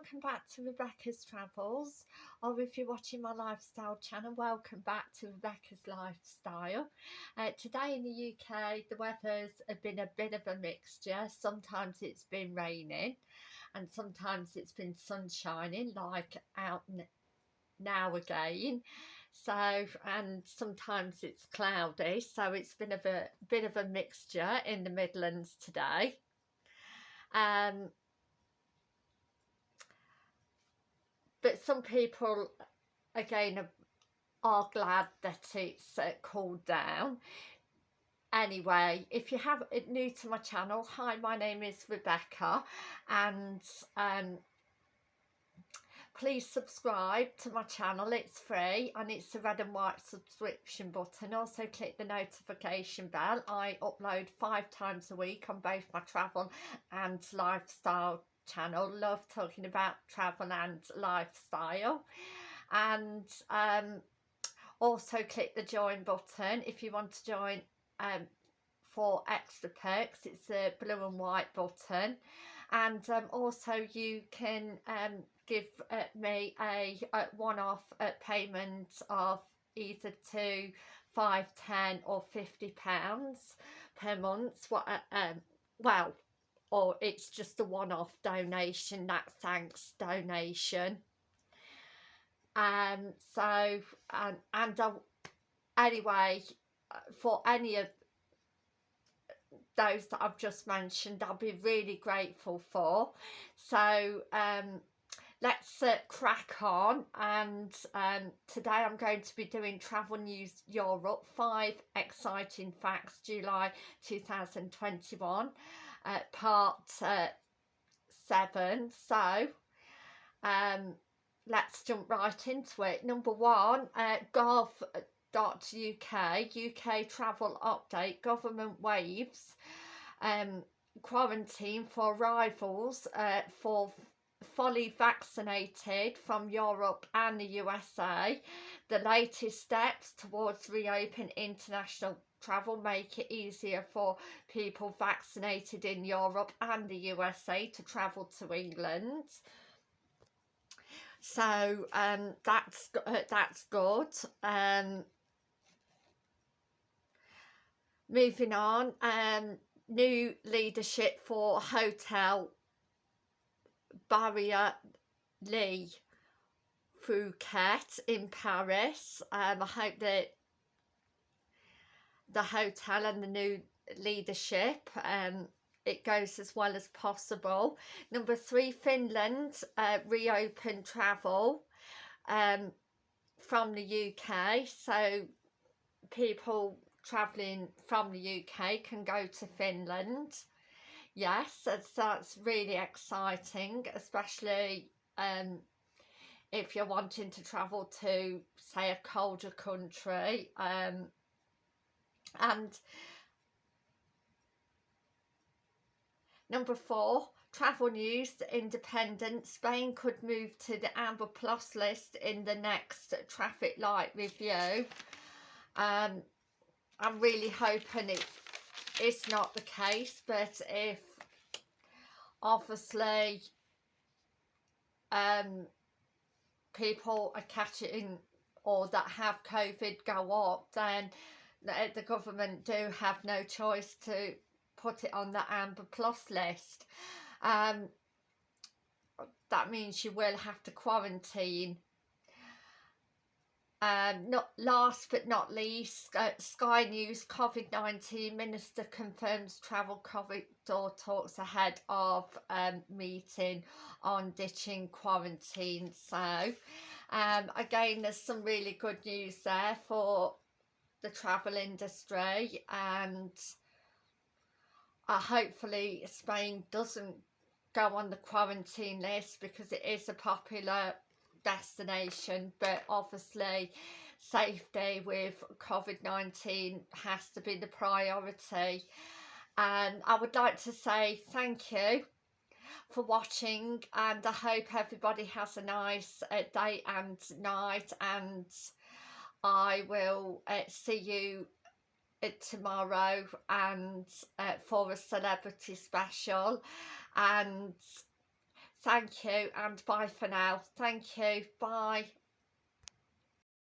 welcome back to Rebecca's Travels or if you're watching my lifestyle channel welcome back to Rebecca's Lifestyle. Uh, today in the UK the weather's been a bit of a mixture. Sometimes it's been raining and sometimes it's been sun shining like out now again. So and sometimes it's cloudy so it's been a bit, bit of a mixture in the Midlands today. Um some people again are, glad that it's uh, cooled down. Anyway if you have new to my channel hi my name is Rebecca and um please subscribe to my channel it's free and it's the red and white subscription button. Also click the notification bell. I upload five times a week on both my travel and lifestyle channel love talking about travel and lifestyle. And um, also click the join button if you want to join um, for extra perks. It's the blue and white button. And um, also you can um, give uh, me a, a one-off uh, payment of either two five ten or 50 pounds per month. What uh, um well or it's just a one-off donation that thanks donation. Um so um, and uh, anyway for any of those that I've just mentioned I'll be really grateful for. So um let's uh, crack on and um, today I'm going to be doing Travel News Europe 5 exciting facts July 2021 uh, part uh, 7 so um, let's jump right into it. Number one uh, gov.uk UK travel update government waives um, quarantine for arrivals uh, for fully vaccinated from Europe and the USA. The latest steps towards reopen international travel make it easier for people vaccinated in Europe and the USA to travel to England. So um, that's uh, that's good. Um, moving on, um, new leadership for hotel Barrière Le Fouquet in Paris. Um, I hope that the hotel and the new leadership um, it goes as well as possible. Number three, Finland uh, reopen travel um, from the UK. So people travelling from the UK can go to Finland yes that's, that's really exciting especially um, if you're wanting to travel to say a colder country um, and number four travel news independent spain could move to the amber plus list in the next traffic light review. Um, i'm really hoping it it's not the case but if obviously um people are catching or that have covid go up then the government do have no choice to put it on the amber plus list. Um that means you will have to quarantine um, not last but not least, uh, Sky News COVID-19 Minister confirms travel corridor talks ahead of um, meeting on ditching quarantine. So um, again, there's some really good news there for the travel industry and uh, hopefully Spain doesn't go on the quarantine list because it is a popular destination but obviously safety with COVID-19 has to be the priority. And I would like to say thank you for watching and I hope everybody has a nice uh, day and night and I will uh, see you uh, tomorrow and uh, for a celebrity special. And Thank you and bye for now. Thank you. Bye.